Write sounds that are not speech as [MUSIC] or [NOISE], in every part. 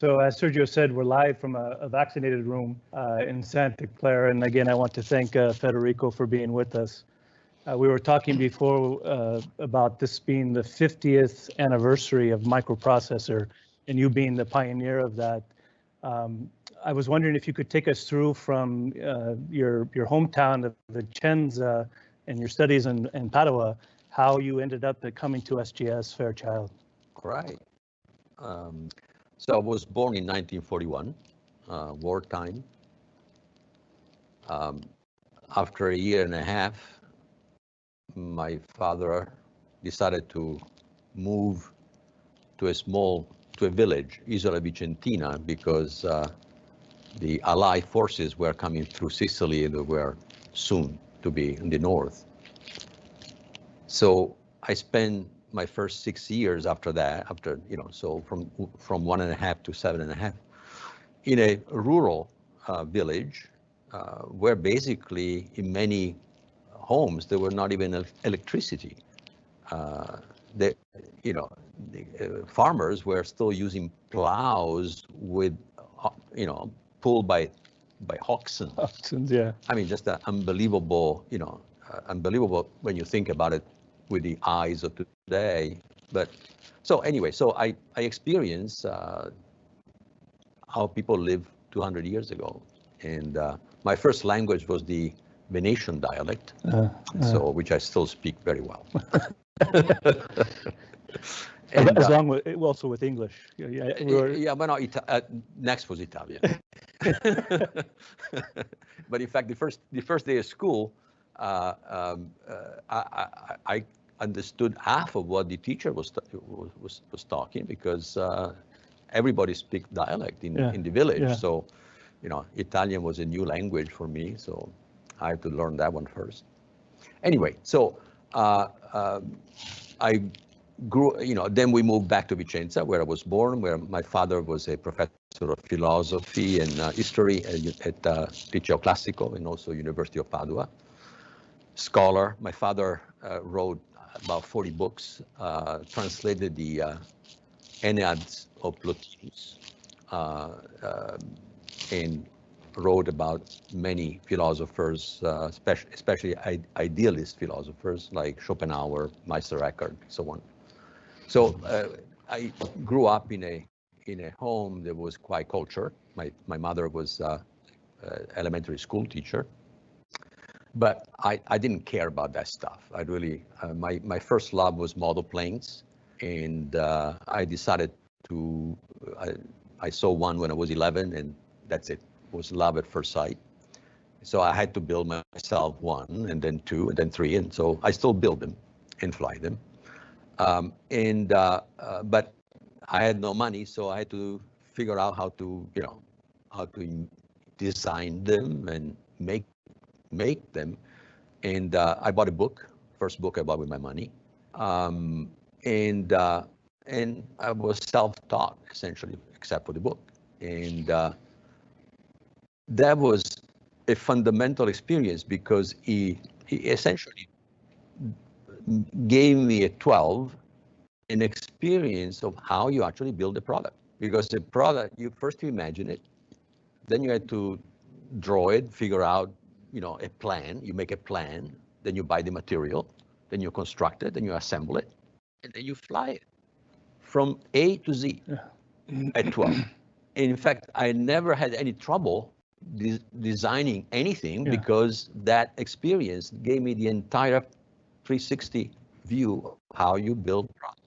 So as Sergio said, we're live from a, a vaccinated room uh, in Santa Clara. And again, I want to thank uh, Federico for being with us. Uh, we were talking before uh, about this being the 50th anniversary of microprocessor and you being the pioneer of that. Um, I was wondering if you could take us through from uh, your, your hometown of Vicenza and your studies in, in Padua, how you ended up coming to SGS Fairchild. Right. Um, so I was born in 1941, uh, wartime. Um, after a year and a half, my father decided to move to a small, to a village, Isola Vicentina, because uh, the Allied forces were coming through Sicily and they were soon to be in the north. So I spent my first six years after that, after, you know, so from, from one and a half to seven and a half, in a rural uh, village uh, where basically in many homes there were not even electricity. Uh, the, you know, the, uh, farmers were still using plows with, uh, you know, pulled by by oxen. Oxen, yeah. I mean, just an unbelievable, you know, uh, unbelievable when you think about it with the eyes of today. But so anyway, so I, I experienced uh, how people lived 200 years ago. And uh, my first language was the Venetian dialect, uh, so which I still speak very well. [LAUGHS] and, as uh, long with also with English. Yeah, yeah, we were... yeah but no, uh, next was Italian. [LAUGHS] [LAUGHS] but in fact, the first the first day of school, uh, um, uh, I, I, understood half of what the teacher was was was talking because uh, everybody speaks dialect in yeah. in the village. Yeah. So, you know, Italian was a new language for me, so I had to learn that one first. Anyway, so uh, um, I grew, you know, then we moved back to Vicenza, where I was born, where my father was a professor of philosophy and uh, history at, at uh, Liceo Classico and also University of Padua. Scholar, my father uh, wrote about 40 books, uh, translated the uh, Enneads of Plotinus, uh, um, and wrote about many philosophers, uh, especially, idealist philosophers like Schopenhauer, Meister Eckhart, so on. So uh, I grew up in a in a home that was quite cultured. My my mother was uh, uh, elementary school teacher, but I, I didn't care about that stuff. I really uh, my my first love was model planes, and uh, I decided to I, I saw one when I was 11, and that's it. it was love at first sight. So I had to build myself one, and then two, and then three, and so I still build them and fly them. Um, and uh, uh, but I had no money, so I had to figure out how to, you know, how to design them and make make them. And uh, I bought a book, first book I bought with my money, um, and uh, and I was self-taught essentially, except for the book. And uh, that was a fundamental experience because he, he essentially gave me a 12 an experience of how you actually build a product. Because the product, you first you imagine it, then you had to draw it, figure out, you know, a plan. You make a plan, then you buy the material, then you construct it, then you assemble it, and then you fly it from A to Z at 12. In fact, I never had any trouble de designing anything yeah. because that experience gave me the entire 360 view of how you build products.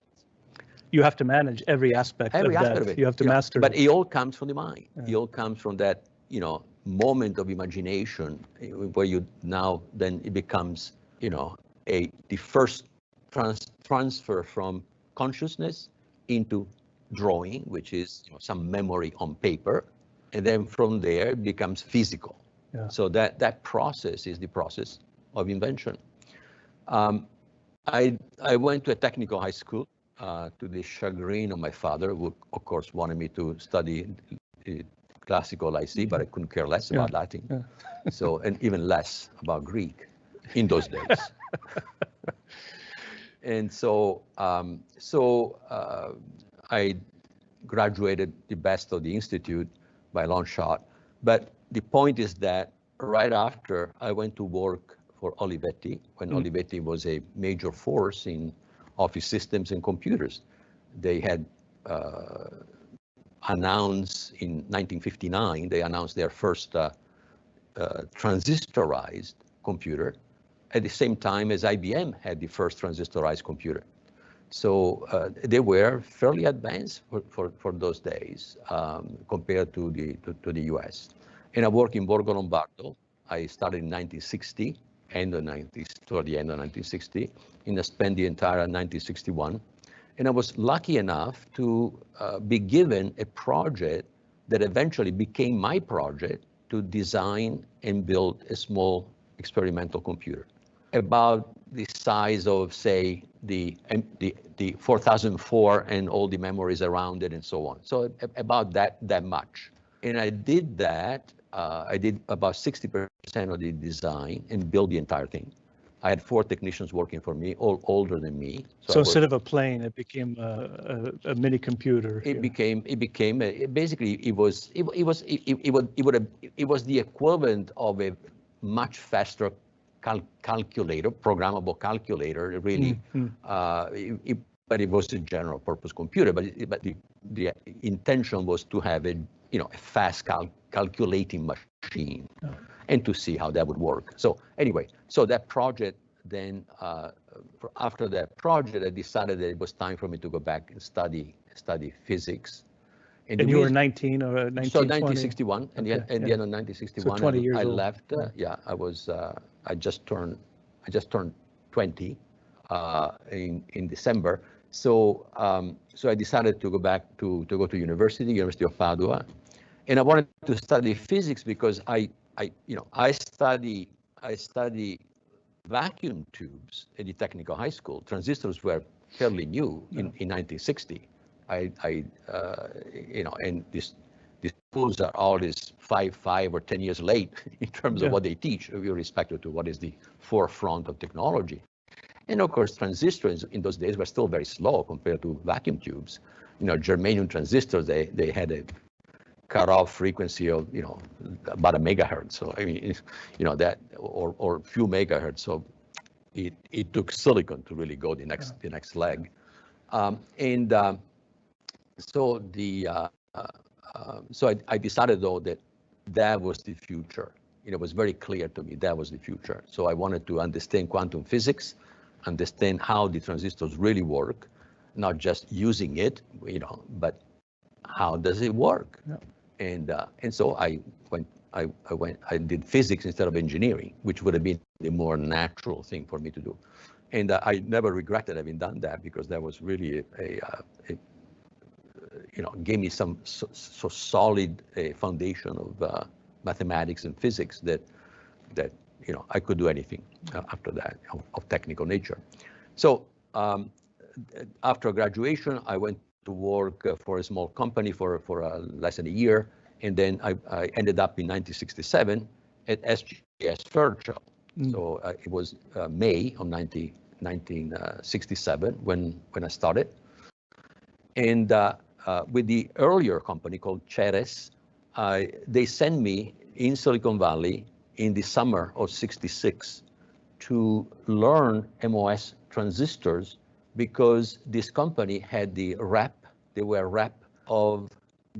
You have to manage every aspect every of aspect that. Of it. You have to you master. Know, but it all comes from the mind. Yeah. It all comes from that, you know, moment of imagination eh, where you now then it becomes, you know, a the first trans, transfer from consciousness into drawing, which is you know, some memory on paper, and then from there it becomes physical. Yeah. So that that process is the process of invention. Um, I, I went to a technical high school uh, to the chagrin of my father, who of course wanted me to study classical IC, but I couldn't care less about yeah. Latin. Yeah. [LAUGHS] so, and even less about Greek in those days. [LAUGHS] and so, um, so uh, I graduated the best of the institute by long shot. But the point is that right after I went to work for Olivetti, when Mm. Olivetti was a major force in office systems and computers. They had uh, announced in 1959, they announced their first uh, uh, transistorized computer at the same time as IBM had the first transistorized computer. So uh, they were fairly advanced for, for, for those days um, compared to the, to, to the US. And I worked in Borgo Lombardo. I started in 1960, end of 90s, toward the end of 1960, and I spent the entire 1961. And I was lucky enough to uh, be given a project that eventually became my project to design and build a small experimental computer about the size of, say, the, the, the 4004 and all the memories around it and so on. So about that, that much. And I did that, uh, I did about 60% of the design and built the entire thing. I had four technicians working for me, all older than me. So worked- instead of a plane, it became a, a, a mini computer. it here. became it became a, it basically it was it, it was it, it, it would it would have, it was the equivalent of a much faster cal- calculator programmable calculator really Mm, mm. uh, it, it- but it was a general purpose computer but but the, the intention was to have a you know a fast cal- calculating machine Oh. And to see how that would work so anyway so that project then uh, after that project i decided that it was time for me to go back and study study physics And the you were 19 or 1920? so 1961, and the, Okay, at the yeah. end of 1961, so 20 I- years I old. left. Uh, yeah, I was. Uh, I just turned. I just turned 20 uh, in in December. So um, so I decided to go back to to go to university, University of Padua, and I wanted to study physics because I I you know I study I study vacuum tubes at the technical high school. Transistors were fairly new in, in 1960. I, I uh, you know, and this, these schools are always five, five or 10 years late [LAUGHS] in terms Yeah. of what they teach, with irrespective to what is the forefront of technology. And of course, transistors in those days were still very slow compared to vacuum tubes. You know, germanium transistors, they, they had a cutoff frequency of, you know, about a megahertz. So, I mean, you know, that, or, or few megahertz. So it, it took silicon to really go the next, the next leg. Um, and um, so the, uh, uh, so I, I decided though that that was the future. You know, it was very clear to me that was the future. So I wanted to understand quantum physics, understand how the transistors really work, not just using it, you know, but how does it work? Yeah. And uh, and so I went, I, I went, I did physics instead of engineering, which would have been the more natural thing for me to do. And uh, I never regretted having done that because that was really a, a, uh, a you know, gave me some so, so solid a foundation of uh, mathematics and physics that that you know I could do anything uh, after that of, of technical nature. So um, after graduation, I went to work for a small company for for uh, less than a year, and then I, I ended up in 1967 at SGS Fairchild. Mm. So uh, it was uh, May of 90, 1967 when when I started, and uh, uh, with the earlier company called Ceres, uh, they sent me in Silicon Valley in the summer of 66 to learn MOS transistors because this company had the rep, they were rep of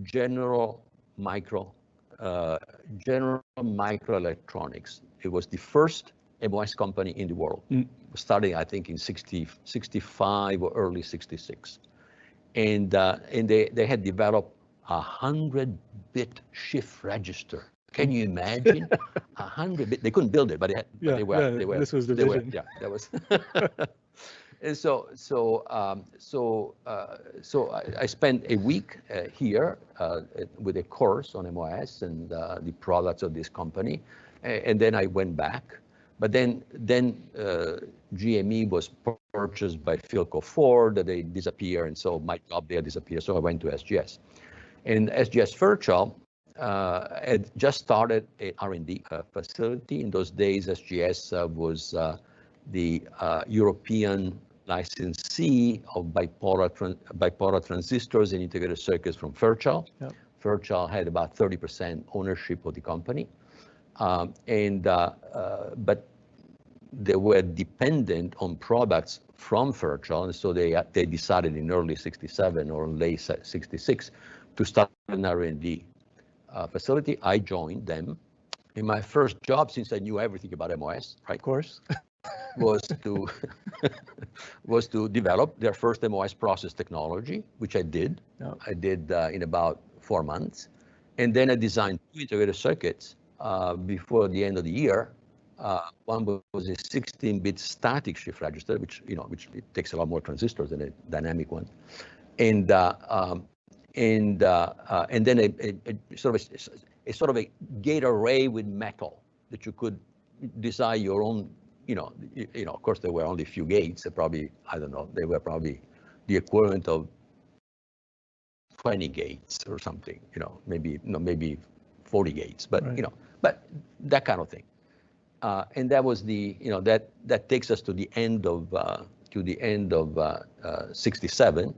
General Micro, uh, General Microelectronics. It was the first MOS company in the world, Mm. starting I think in 60, 65 or early 66 and uh, and they they had developed a hundred bit shift register. Can you imagine [LAUGHS] a hundred bit? They couldn't build it, but they, had, but they were. yeah, they were. this was the they were- vision. yeah, that was. [LAUGHS] [LAUGHS] and so so um, so uh, so I, I spent a week uh, here uh, with a course on MOS and uh, the products of this company, a- and then I went back. But then, then uh, GME was purchased by Philco Ford, they disappear, and so my job there disappeared. So I went to SGS. And SGS Fairchild uh, had just started a R&D facility. In those days, SGS was the uh, European licensee of bipolar, tran- bipolar transistors and integrated circuits from Fairchild. Yep. Fairchild had about 30% ownership of the company. Um, and, uh, uh, but they were dependent on products from Fairchild, and so they, uh, they decided in early 67 or late 66 to start an R&D uh, facility. I joined them. In my first job, since I knew everything about MOS, right, Of course. [LAUGHS] was to [LAUGHS] was to develop their first MOS process technology, which I did. Yeah. I did uh, in about four months, and then I designed two integrated circuits uh, before the end of the year. Uh, one was a 16-bit static shift register, which you know, which it takes a lot more transistors than a dynamic one, and uh, um, and uh, uh, and then a, a, a sort of a, a sort of a gate array with metal that you could design your own you know, you, you know, of course there were only a few gates. They probably, I don't know, they were probably the equivalent of 20 gates or something. You know, maybe no, maybe 40 gates, but Right. you know, but that kind of thing. Uh, and that was the, you know, that that takes us to the end of uh, to the end of uh, uh, 67,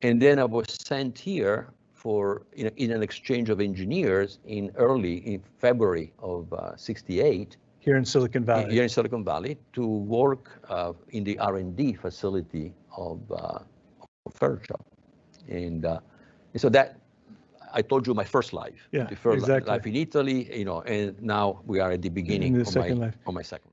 and then I was sent here for in, in an exchange of engineers in early in February of uh, 68 Here in Silicon Valley. here in Silicon Valley to work uh, in the R&D facility of, uh, of Fairchild. And, uh, and so that, I told you my first life. Yeah, the first exactly. life in Italy, you know, and now we are at the beginning the of, second my, life. of my second.